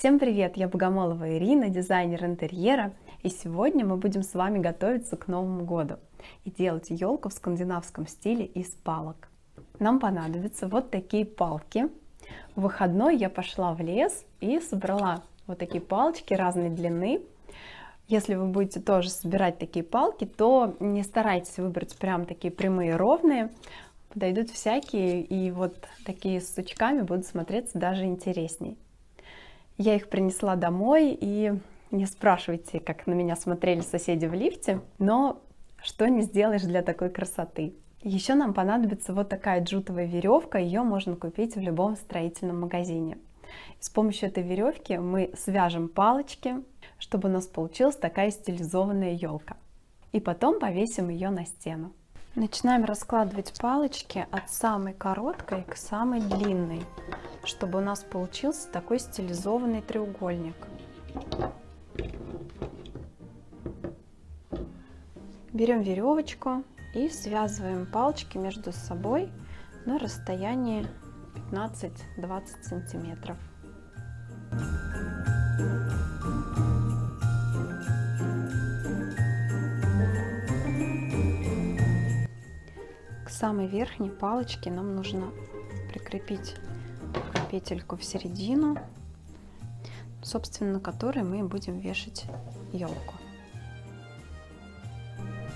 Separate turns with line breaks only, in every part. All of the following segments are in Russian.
Всем привет! Я Богомолова Ирина, дизайнер интерьера, и сегодня мы будем с вами готовиться к Новому году и делать елку в скандинавском стиле из палок. Нам понадобятся вот такие палки. В выходной я пошла в лес и собрала вот такие палочки разной длины. Если вы будете тоже собирать такие палки, то не старайтесь выбрать прям такие прямые ровные, подойдут всякие, и вот такие с сучками будут смотреться даже интересней. Я их принесла домой, и не спрашивайте, как на меня смотрели соседи в лифте, но что не сделаешь для такой красоты. Еще нам понадобится вот такая джутовая веревка, ее можно купить в любом строительном магазине. с помощью этой веревки мы свяжем палочки, чтобы у нас получилась такая стилизованная елка. И потом повесим ее на стену. Начинаем раскладывать палочки от самой короткой к самой длинной чтобы у нас получился такой стилизованный треугольник. Берем веревочку и связываем палочки между собой на расстоянии 15-20 сантиметров. К самой верхней палочке нам нужно прикрепить петельку в середину, собственно, на которой мы будем вешать елку.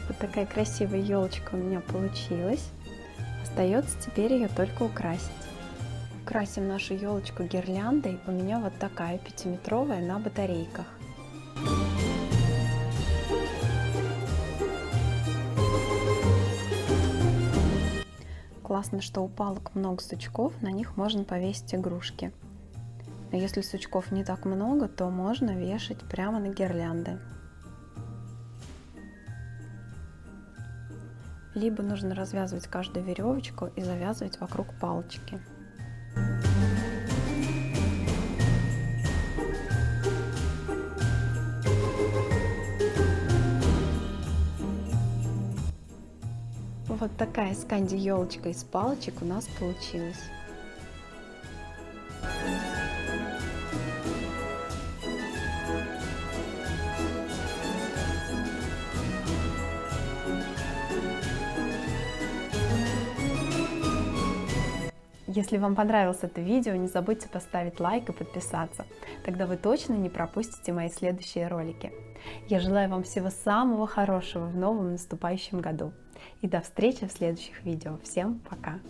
Вот такая красивая елочка у меня получилась. Остается теперь ее только украсить. Красим нашу елочку гирляндой. У меня вот такая пятиметровая на батарейках. Классно, что у палок много сучков, на них можно повесить игрушки. Но если сучков не так много, то можно вешать прямо на гирлянды. Либо нужно развязывать каждую веревочку и завязывать вокруг палочки. Вот такая сканди елочка из палочек у нас получилась. Если вам понравилось это видео, не забудьте поставить лайк и подписаться. Тогда вы точно не пропустите мои следующие ролики. Я желаю вам всего самого хорошего в новом наступающем году. И до встречи в следующих видео. Всем пока!